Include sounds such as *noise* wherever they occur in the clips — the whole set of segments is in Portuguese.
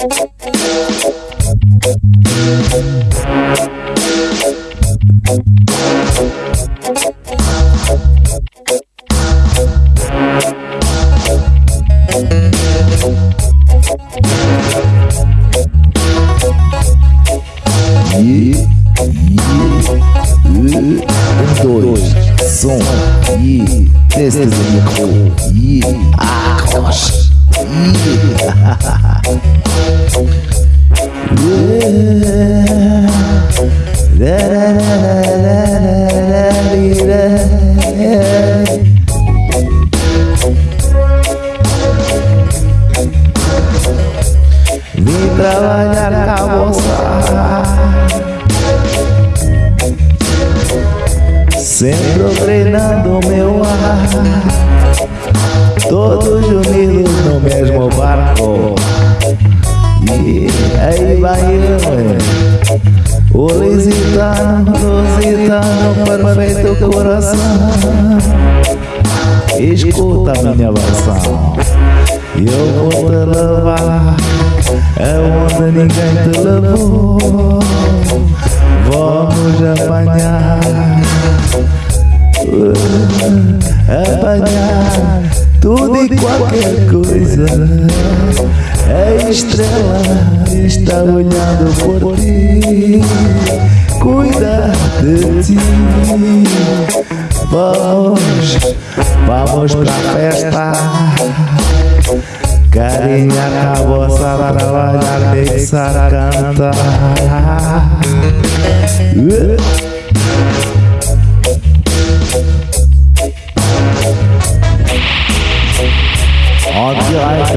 Um, dois, som, e teste do micro, e *laughs* Vim trabalhar com a moça. Sempre treinando meu ar. Todos unidos no mesmo barco. E aí vai eu O lusitano, lusitano, perfeito coração. Escuta minha versão Eu vou te levar. Aonde ninguém te levou. Vamos apanhar. Apanhar tudo e qualquer coisa. A estrela está olhando por ti. Cuida de ti. Vamos, vamos pra festa. Carinha acabou a trabalhar, deixa cantar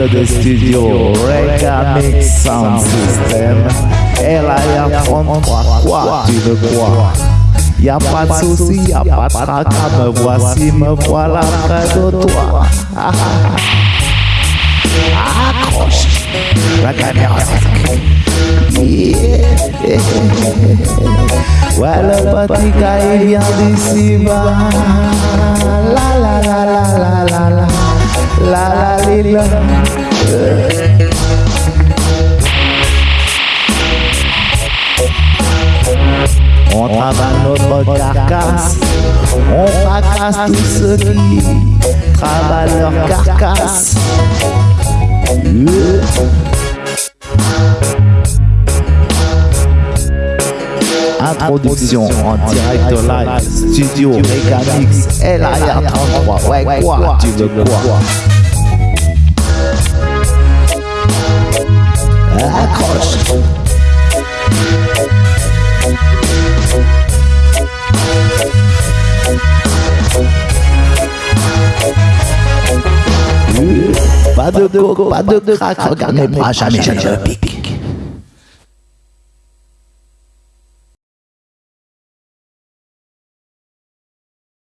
direct de studio Rega Mix Sound System. Ela é a 33, quoi tu quoi Y'a soucis, y'a pas tracas Me voici, me voilà près de toi Accroche la Yeah. Ouais, le petit gars il vient d'ici bas La la la la la la la. La la li, la On travaille notre carcasse. On fracasse tous ceux qui travaillent leur carcasse. Introduction en direct live, studio Megamix, LIR33, ouais quoi, tu veux quoi? ocupado, ocupado, ocupado, ocupado, ocupado, ocupado, ocupado, ocupado, ocupado, ocupado, ocupado, ocupado,